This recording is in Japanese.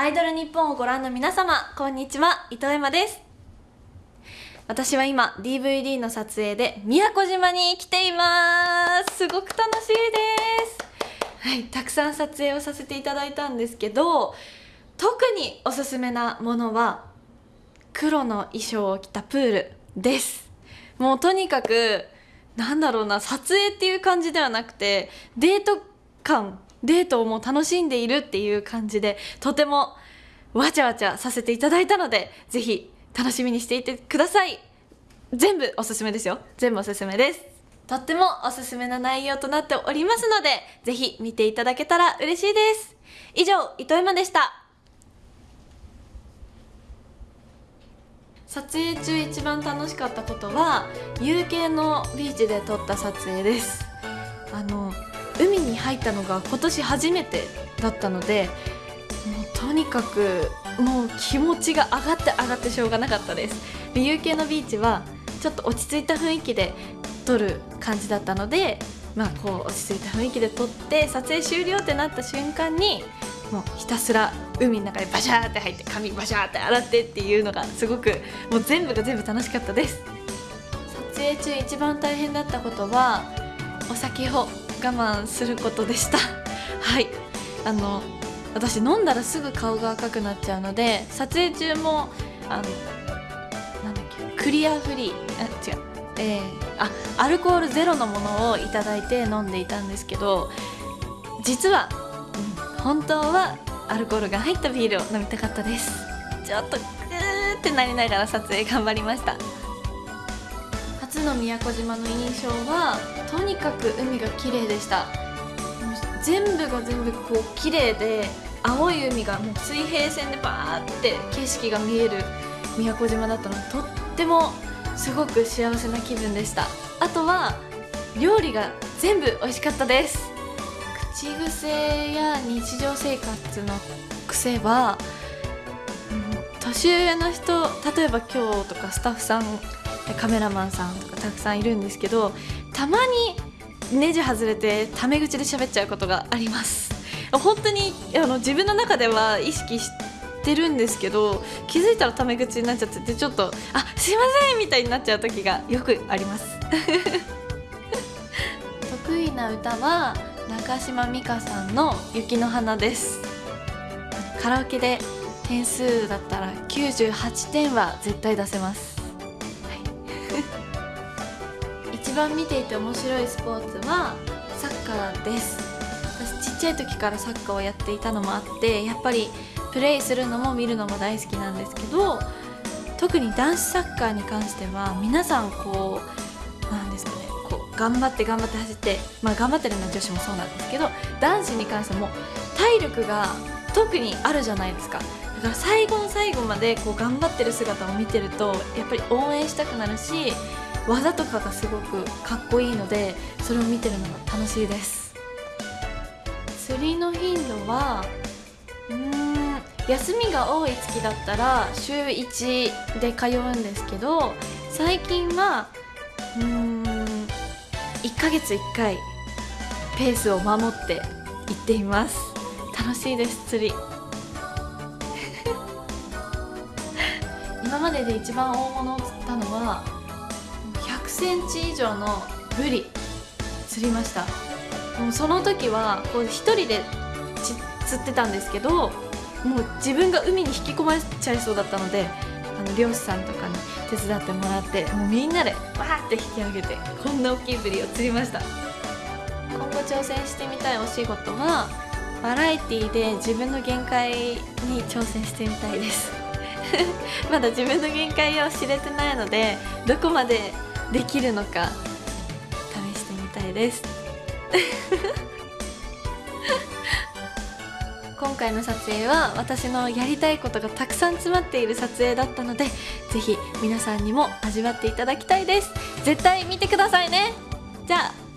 アイドル日本をご覧の皆様こんにちは。伊藤エマです。私は今 DVD の撮影で宮古島に来ています。すごく楽しいです。はいたくさん撮影をさせていただいたんですけど特におすすめなものは黒の衣装を着たプールです。もうとにかくなんだろうな撮影っていう感じではなくてデート感デートをもう楽しんでいるっていう感じでとてもわちゃわちゃさせていただいたのでぜひ楽しみにしていてください。全部おすすめですよ。全部おすすめです。とってもおすすめな内容となっておりますのでぜひ見ていただけたら嬉しいです。以上糸山でした。撮影中一番楽しかったことは有形のビーチで撮った撮影です。あの海に入ったのが今年初めてだったのでもうとにかくもう気持ちが上がって上がってしょうがなかったです。で有形のビーチはちょっと落ち着いた雰囲気で撮る感じだったのでまあこう落ち着いた雰囲気で撮って撮影終了ってなった瞬間にもうひたすら海の中でバシャーって入って髪バシャーって洗ってっていうのがすごくもう全部が全部楽しかったです。撮影中一番大変だったことはお酒を慢することでした。はい。あの私飲んだらすぐ顔が赤くなっちゃうので撮影中もあのなんだっけクリアフリーあ違う。えー、あアルコールゼロのものをいただいて飲んでいたんですけど実は、うん、本当はアルコールが入ったビールを飲みたかったです。ちょっとグーってなりながら撮影頑張りました。初の宮古島の印象はとにかく海が綺麗でした。全部が全部こう綺麗で青い海がもう水平線でバーって景色が見える宮古島だったのとってもすごく幸せな気分でした。あとは料理が全部美味しかったです。口癖や日常生活の癖は、年上の人例えば今日とかスタッフさんカメラマンさんとかたくさんいるんですけどたまにネジ外れてタメ口で喋っちゃうことがあります。本当にあの自分の中では意識してるんですけど気づいたらタメ口になっちゃっててちょっと「あすいません」みたいになっちゃう時がよくあります。得意な歌は中島美嘉さんの「雪の花」です。カラオケで点数だったら98点は絶対出せます。一番見ていて面白いスポーツはサッカーです。私ちっちゃい時からサッカーをやっていたのもあってやっぱりプレイするのも見るのも大好きなんですけど特に男子サッカーに関しては皆さんこうなんですかねこう頑張って頑張って走ってまあ頑張ってるのは女子もそうなんですけど男子に関しても体力が特にあるじゃないですか。だから最後の最後までこう頑張ってる姿を見てるとやっぱり応援したくなるし技とかがすごくかっこいいのでそれを見てるのが楽しいです。釣りの頻度はうーん休みが多い月だったら週1で通うんですけど最近はうーん1ヶ月1回ペースを守って行っています。楽しいです釣り。今までで一番大物を釣ったのはセンチ以上のブリ釣りました。もうその時はこう一人で釣ってたんですけどもう自分が海に引き込まれちゃいそうだったのであの漁師さんとかに手伝ってもらってもうみんなでわーって引き上げてこんな大きいブリを釣りました。今後挑戦してみたいお仕事はバラエティで自分の限界に挑戦してみたいです。まだ自分の限界を知れてないのでどこまでできるのか試してみたいです。今回の撮影は私のやりたいことがたくさん詰まっている撮影だったので是非皆さんにも味わっていただきたいです。絶対見てくださいね。じゃあ